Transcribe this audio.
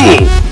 being.